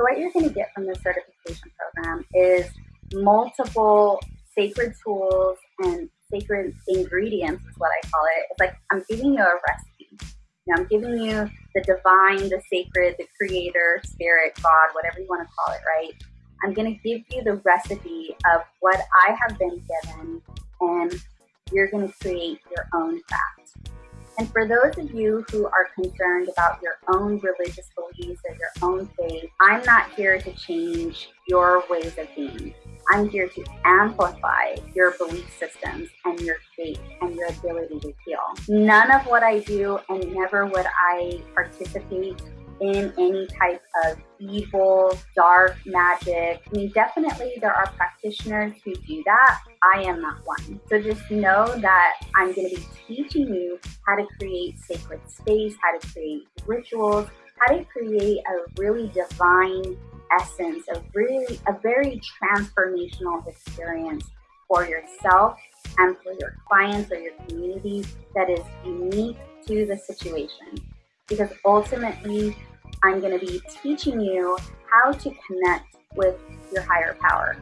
So what you're going to get from this certification program is multiple sacred tools and sacred ingredients is what I call it. It's like I'm giving you a recipe. You know, I'm giving you the divine, the sacred, the creator, spirit, God, whatever you want to call it, right? I'm going to give you the recipe of what I have been given and you're going to create your own craft. And for those of you who are concerned about your own religious beliefs or your own faith, I'm not here to change your ways of being. I'm here to amplify your belief systems and your faith and your ability to heal. None of what I do and never would I participate in any type of evil, dark magic. I mean, definitely there are practitioners who do that. I am not one. So just know that I'm going to be teaching you how to create sacred space, how to create rituals, how to create a really divine essence, a really, a very transformational experience for yourself and for your clients or your community that is unique to the situation. Because ultimately, I'm going to be teaching you how to connect with your higher power,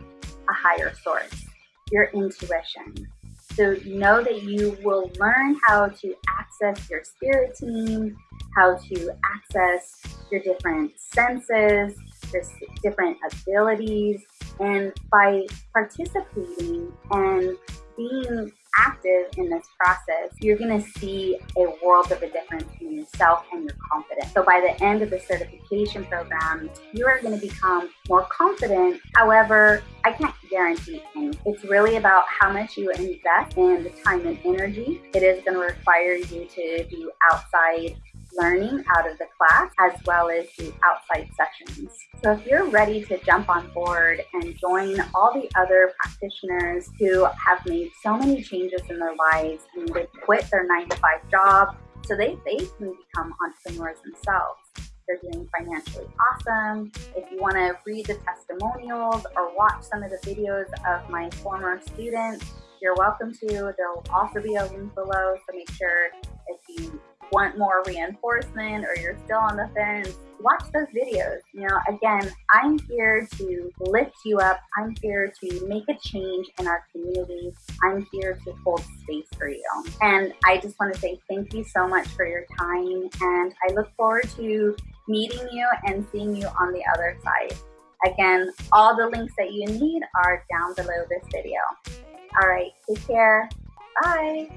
a higher source, your intuition. So know that you will learn how to access your spirit team, how to access your different senses, your different abilities, and by participating and being active in this process, you're going to see a world of a difference in yourself and your confidence. So by the end of the certification program, you are going to become more confident. However, I can't guarantee anything. It's really about how much you invest in the time and energy. It is going to require you to do outside learning out of the class as well as the outside sessions. So if you're ready to jump on board and join all the other practitioners who have made so many changes in their lives and they quit their nine to five job so they, they can become entrepreneurs themselves. They're doing financially awesome. If you want to read the testimonials or watch some of the videos of my former students, you're welcome to. There'll also be a link below, so make sure if you want more reinforcement or you're still on the fence, watch those videos. You know, again, I'm here to lift you up. I'm here to make a change in our community. I'm here to hold space for you. And I just want to say thank you so much for your time. And I look forward to meeting you and seeing you on the other side. Again, all the links that you need are down below this video. All right, take care. Bye.